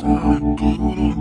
Santo Guru.